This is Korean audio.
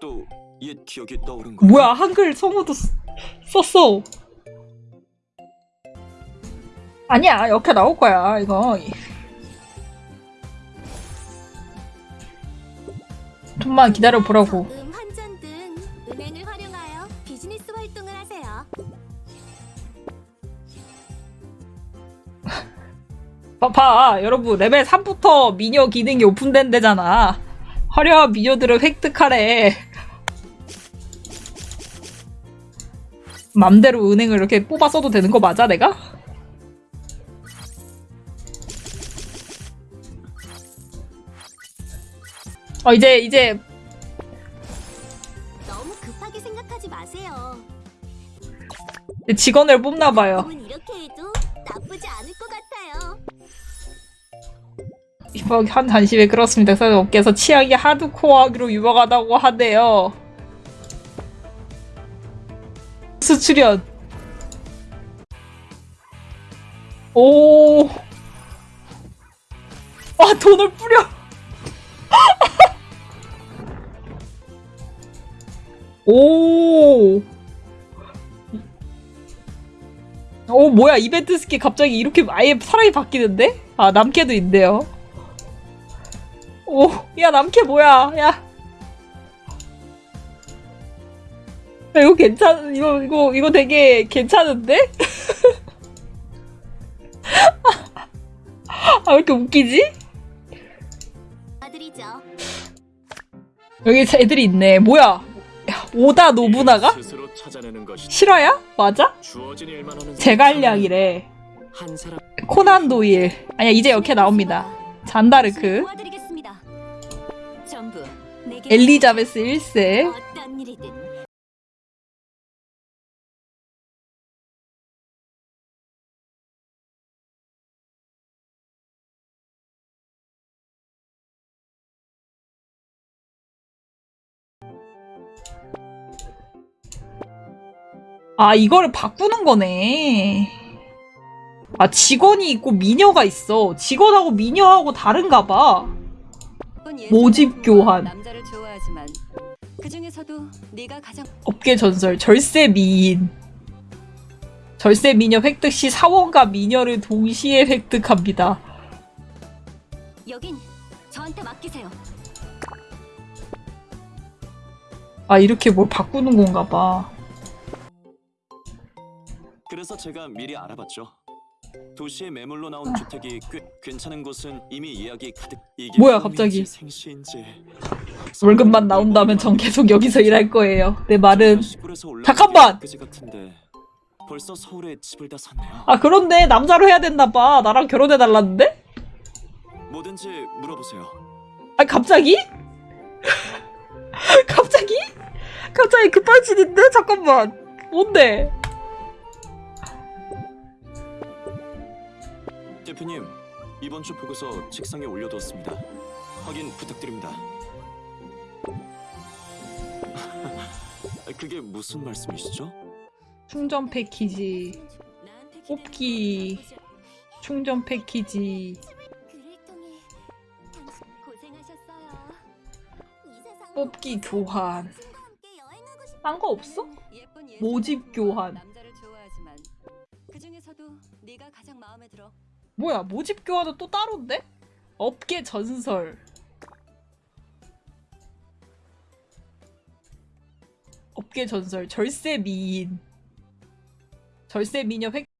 또옛 기억이 떠오른 거. 뭐야 한글 성우도 쓰- 썼어. 아니야 이렇게 나올 거야 이거. 좀만 기다려 보라고. 봐봐 여러분. 레벨 3부터 미녀 기능이 오픈된 데잖아 화려한 미녀들을 획득하래 맘대로 은행을 이렇게 뽑아 써도 되는 거 맞아 내가? 어 이제 이제 너무 급하게 생각하지 마세요. 직원을 뽑나 봐요 이렇게 해도 나쁘지 않을 이번 한 단심에 그렇습니다. 그래서 업계에서 취향이 하드코어하기로 유명하다고 하네요. 수출연. 오. 아 돈을 뿌려. 오. 오 뭐야 이벤트 스킨 갑자기 이렇게 아예 사람이 바뀌는데? 아 남캐도 있네요. 오, 야 남캐 뭐야? 야. 야, 이거 괜찮 이거 이거 이거 되게 괜찮은데? 아, 왜 이렇게 웃기지? 여기 애들이 있네. 뭐야? 야, 오다 노부나가? 실화야? 맞아? 제갈량이래. 코난 도일. 아니야, 이제 이렇게 나옵니다. 잔다르크. 엘리자베스 1세. 어떤 일이든 아, 이거를 바꾸는 거네. 아, 직원이 있고 미녀가 있어. 직원하고 미녀하고 다른가 봐. 모집 교환. 남자를 좋아하지만 그 중에서도 네가 가장 업계 전설 절세 미인 절세 미녀 획득 시 사원과 미녀를 동시에 획득합니다. 여긴 저한테 맡기세요. 아 이렇게 뭘 바꾸는 건가 봐. 그래서 제가 미리 알아봤죠. 도시에 매물로 나온 주택이 꽤 괜찮은 곳은 이미 예약이 가득. 이게 뭐야, 갑자기. 생시인지. 월급만 나온다면 전 계속 여기서 일할 거예요. 내 말은 잠깐만! 벌써 서울에 집을 다 샀네요. 아 그런데 남자로 해야 됐나 봐. 나랑 결혼해 달라는데? 뭐든지 물어보세요. 아 갑자기? 갑자기? 갑자기 급발진인데? 잠깐만. 뭔데? 대표님, 이번 주 보고서 책상에 올려두었습니다. 확인 부탁드립니다. 그게 무슨 말씀이시죠? 충전 패키지, 뽑기, 충전 패키지, 뽑기 교환. 딴 거 없어? 모집 교환. 그 중에서도 네가 가장 마음에 들어. 뭐야 모집 교환은 또 따로인데? 업계 전설 업계 전설 절세 미인 절세 미녀 획